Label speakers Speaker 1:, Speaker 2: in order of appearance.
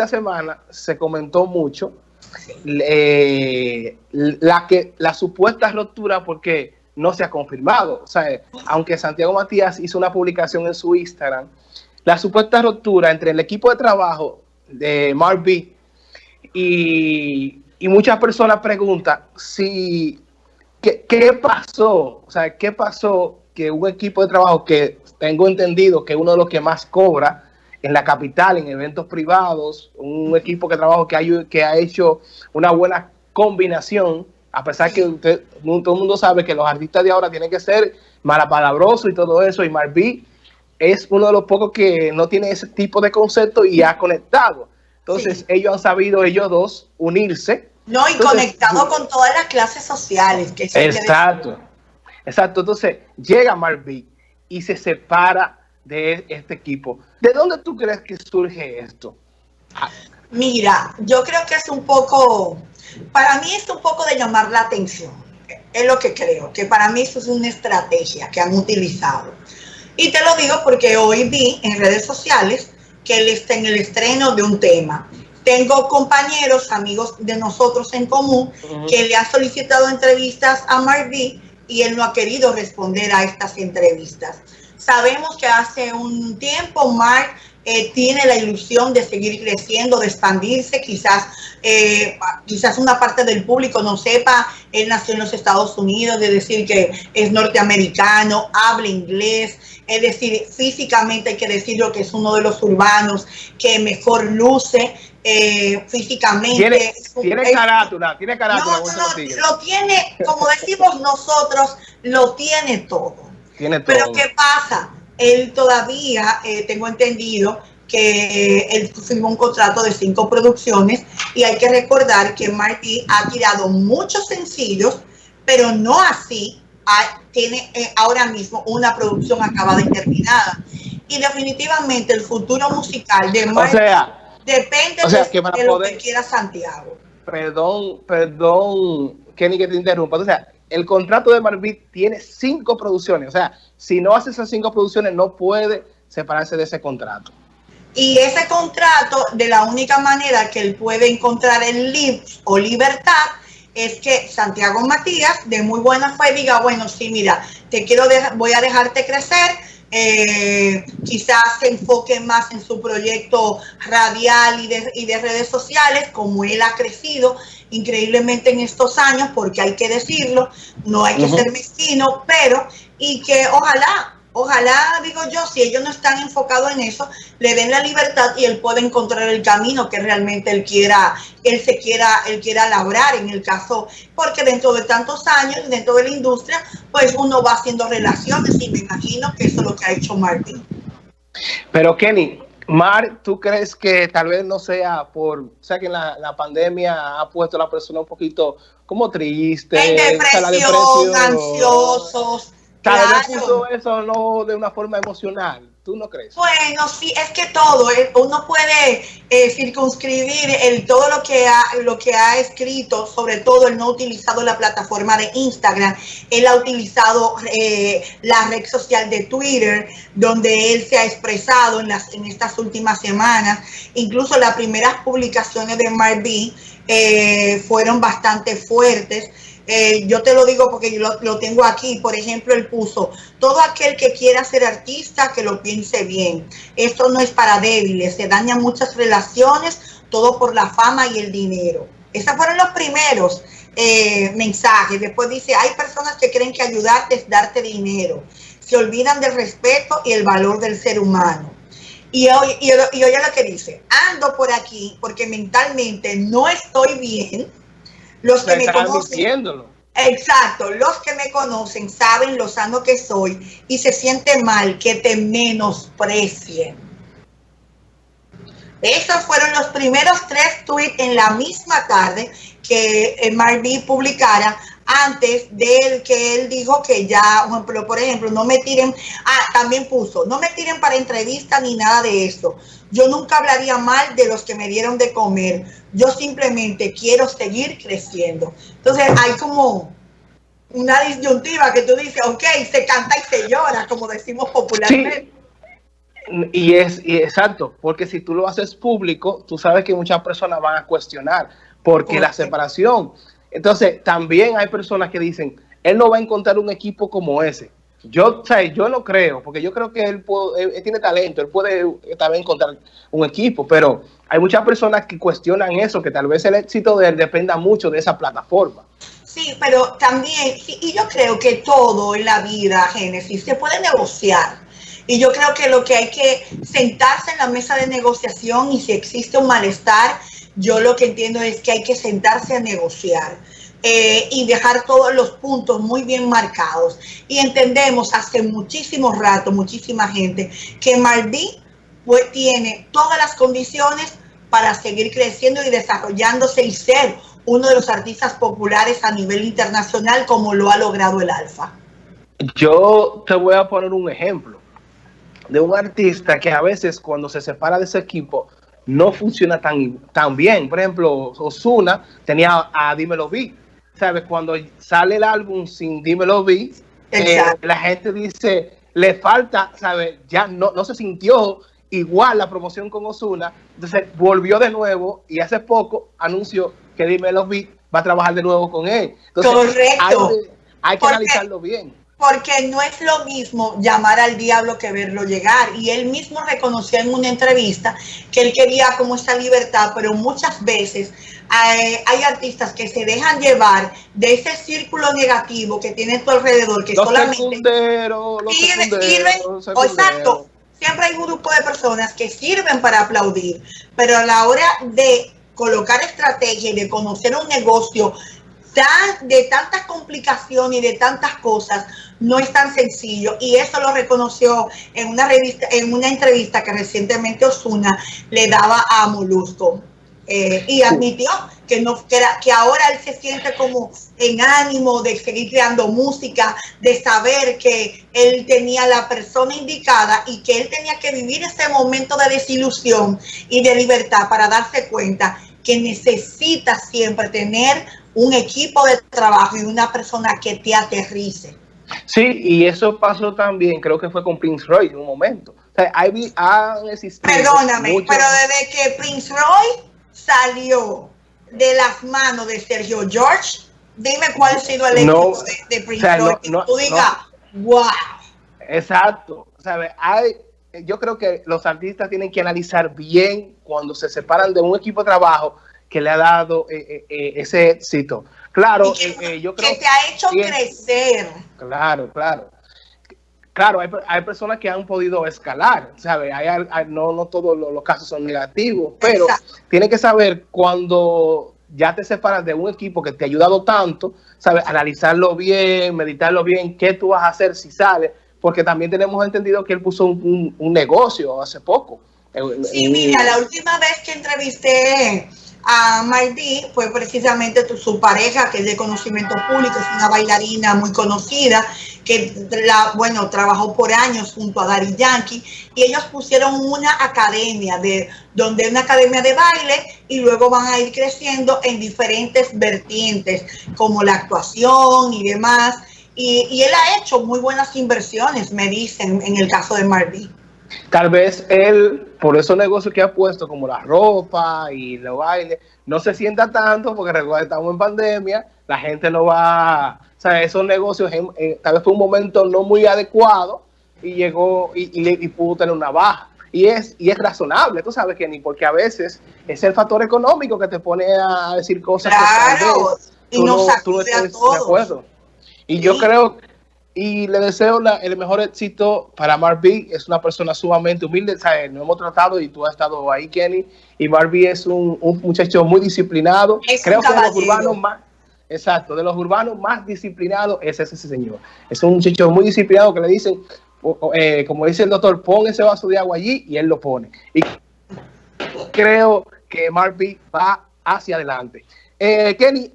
Speaker 1: esta semana se comentó mucho eh, la, que, la supuesta ruptura porque no se ha confirmado. O sea, aunque Santiago Matías hizo una publicación en su Instagram, la supuesta ruptura entre el equipo de trabajo de Mark B y, y muchas personas preguntan si ¿qué, ¿qué, pasó? O sea, ¿qué pasó que un equipo de trabajo que tengo entendido que uno de los que más cobra en la capital, en eventos privados, un equipo que trabajo que, hay, que ha hecho una buena combinación, a pesar que usted, todo el mundo sabe que los artistas de ahora tienen que ser malapalabrosos y todo eso, y Marví es uno de los pocos que no tiene ese tipo de concepto y ha conectado. Entonces, sí. ellos han sabido, ellos dos, unirse.
Speaker 2: No, y Entonces, conectado con todas las clases sociales. Que
Speaker 1: exacto, exacto. Entonces, llega Marví y se separa de este equipo. ¿De dónde tú crees que surge esto?
Speaker 2: Mira, yo creo que es un poco, para mí es un poco de llamar la atención. Es lo que creo, que para mí eso es una estrategia que han utilizado. Y te lo digo porque hoy vi en redes sociales que él está en el estreno de un tema. Tengo compañeros, amigos de nosotros en común, uh -huh. que le han solicitado entrevistas a Marví y él no ha querido responder a estas entrevistas. Sabemos que hace un tiempo Mark eh, tiene la ilusión de seguir creciendo, de expandirse, quizás, eh, quizás una parte del público no sepa, él nació en los Estados Unidos, de decir que es norteamericano, habla inglés, es decir, físicamente hay que decirlo que es uno de los urbanos que mejor luce, eh, físicamente.
Speaker 1: Tiene, tiene carátula, tiene carátula.
Speaker 2: No, no, no, lo tiene, como decimos nosotros, lo tiene todo.
Speaker 1: Tiene todo.
Speaker 2: Pero ¿qué pasa? Él todavía, eh, tengo entendido, que él firmó un contrato de cinco producciones y hay que recordar que Martí ha tirado muchos sencillos, pero no así tiene eh, ahora mismo una producción acabada y terminada. Y definitivamente el futuro musical de Martí
Speaker 1: o sea,
Speaker 2: depende
Speaker 1: o sea,
Speaker 2: de,
Speaker 1: que
Speaker 2: de lo que quiera Santiago.
Speaker 1: Perdón, perdón, Kenny, que te interrumpa. O sea, el contrato de Marvin tiene cinco producciones. O sea, si no hace esas cinco producciones, no puede separarse de ese contrato.
Speaker 2: Y ese contrato, de la única manera que él puede encontrar el lib o libertad, es que Santiago Matías, de muy buena fe, diga, bueno, sí, mira, te quiero voy a dejarte crecer, eh, quizás se enfoque más en su proyecto radial y de, y de redes sociales, como él ha crecido increíblemente en estos años, porque hay que decirlo, no hay que uh -huh. ser mezquino, pero, y que ojalá, ojalá, digo yo, si ellos no están enfocados en eso, le den la libertad y él pueda encontrar el camino que realmente él quiera, él se quiera, él quiera labrar en el caso, porque dentro de tantos años, dentro de la industria, pues uno va haciendo relaciones y me imagino que eso es lo que ha hecho Martín.
Speaker 1: Pero Kenny, Mar, ¿tú crees que tal vez no sea por, o sea, que la, la pandemia ha puesto a la persona un poquito como triste?
Speaker 2: En depresión, depresión ansiosos.
Speaker 1: Tal vez claro. puso eso no de una forma emocional. ¿Tú no crees?
Speaker 2: Bueno, sí, es que todo, eh, uno puede eh, circunscribir el, todo lo que, ha, lo que ha escrito, sobre todo él no ha utilizado la plataforma de Instagram, él ha utilizado eh, la red social de Twitter, donde él se ha expresado en, las, en estas últimas semanas. Incluso las primeras publicaciones de Marby fueron bastante fuertes. Eh, yo te lo digo porque yo lo, tengo aquí, por ejemplo, él puso, todo aquel que quiera ser artista, que lo piense bien. Esto no es para débiles, se dañan muchas relaciones, todo por la fama y el dinero. Esos fueron los primeros eh, mensajes. Después dice, hay personas que creen que ayudarte es darte dinero. Se olvidan del respeto y el valor del ser humano. Y hoy, y, y oye lo que dice, ando por aquí porque mentalmente no estoy bien los que me conocen,
Speaker 1: diciéndolo.
Speaker 2: exacto, los que me conocen saben lo sano que soy y se siente mal que te menosprecien. Esos fueron los primeros tres tweets en la misma tarde que eh, Marví publicara antes de que él dijo que ya, por ejemplo, no me tiren, ah, también puso, no me tiren para entrevista ni nada de eso. Yo nunca hablaría mal de los que me dieron de comer. Yo simplemente quiero seguir creciendo. Entonces hay como una disyuntiva que tú dices, ok, se canta y se llora, como decimos popularmente.
Speaker 1: Sí. Y es y exacto, porque si tú lo haces público, tú sabes que muchas personas van a cuestionar, porque la separación. Entonces, también hay personas que dicen, él no va a encontrar un equipo como ese. Yo, o yo no creo, porque yo creo que él, tiene talento, él puede también encontrar un equipo, pero hay muchas personas que cuestionan eso, que tal vez el éxito de él dependa mucho de esa plataforma.
Speaker 2: Sí, pero también, y yo creo que todo en la vida, Génesis, se puede negociar. Y yo creo que lo que hay que sentarse en la mesa de negociación y si existe un malestar, yo lo que entiendo es que hay que sentarse a negociar. Eh, y dejar todos los puntos muy bien marcados. Y entendemos hace muchísimo rato, muchísima gente, que Mardi pues, tiene todas las condiciones para seguir creciendo y desarrollándose y ser uno de los artistas populares a nivel internacional como lo ha logrado el Alfa.
Speaker 1: Yo te voy a poner un ejemplo de un artista que a veces cuando se separa de ese equipo no funciona tan, tan bien. Por ejemplo, Osuna tenía a Dímelo Vi. ¿Sabes? Cuando sale el álbum sin Dímelo Vi, eh, la gente dice, le falta, ¿sabes? Ya no, no se sintió igual la promoción con Osuna. Entonces volvió de nuevo y hace poco anunció que Dímelo Vi va a trabajar de nuevo con él. Entonces,
Speaker 2: Correcto.
Speaker 1: Hay, que analizarlo bien
Speaker 2: porque no es lo mismo llamar al diablo que verlo llegar. Y él mismo reconoció en una entrevista que él quería como esa libertad, pero muchas veces hay, artistas que se dejan llevar de ese círculo negativo que tiene a tu alrededor, que solamente...
Speaker 1: Secunderos,
Speaker 2: los exacto. Siempre hay un grupo de personas que sirven para aplaudir, pero a la hora de colocar estrategia y de conocer un negocio tan, de tantas complicaciones y de tantas cosas, no es tan sencillo. Y eso lo reconoció en una revista, en una entrevista que recientemente Osuna le daba a Molusco. Eh, y admitió que, no, que, que ahora él se siente como en ánimo de seguir creando música, de saber que él tenía la persona indicada y que él tenía que vivir ese momento de desilusión y de libertad para darse cuenta que necesita siempre tener un equipo de trabajo y una persona que te aterrice.
Speaker 1: Sí, y eso pasó también, creo que fue con Prince Roy en un momento. O sea, hay, han existido
Speaker 2: Perdóname, pero desde que Prince Roy salió de las manos de Sergio George, dime cuál ha sido el éxito de, Prince Roy. No, tú digas, wow.
Speaker 1: Exacto. ¿Sabe? Hay, yo creo que los artistas tienen que analizar bien cuando se separan de un equipo de trabajo que le ha dado eh, eh, eh, ese éxito. Claro, yo creo
Speaker 2: que te ha hecho crecer.
Speaker 1: Claro, claro. Claro, hay, personas que han podido escalar, ¿sabes? no, no todos los, casos son negativos, pero tienes que saber cuando ya te separas de un equipo que te ha ayudado tanto, ¿sabes? Analizarlo bien, meditarlo bien, qué tú vas a hacer si sales, porque también tenemos entendido que él puso un, un negocio hace poco.
Speaker 2: Sí, mira, la última vez que entrevisté a Mardi fue precisamente su pareja, que es de conocimiento público, es una bailarina muy conocida, que la, bueno, trabajó por años junto a Dari Yankee, y ellos pusieron una academia, de donde una academia de baile, y luego van a ir creciendo en diferentes vertientes, como la actuación y demás. Y, y él ha hecho muy buenas inversiones, me dicen, en el caso de Mardi.
Speaker 1: Tal vez él, por esos negocios que ha puesto, como la ropa y los bailes, no se sienta tanto, porque recuerda, estamos en pandemia, la gente no va, o sea, esos negocios, tal vez fue un momento no muy adecuado y llegó y, pudo tener una baja. Y es, y es razonable, tú sabes que ni porque a veces es el factor económico que te pone a decir cosas
Speaker 2: claro, que y no, tú no estás de acuerdo.
Speaker 1: Y yo creo y le deseo el mejor éxito para Marby. Es una persona sumamente humilde. ¿sabes? Nos hemos tratado y tú has estado ahí, Kenny. Y Marby es un, muchacho muy disciplinado. Creo que de los urbanos más. Exacto, de los urbanos más disciplinados es ese señor. Es un muchacho muy disciplinado que le dicen, eh, como dice el doctor, pon ese vaso de agua allí y él lo pone. Y creo que Marby va hacia adelante. Eh, Kenny,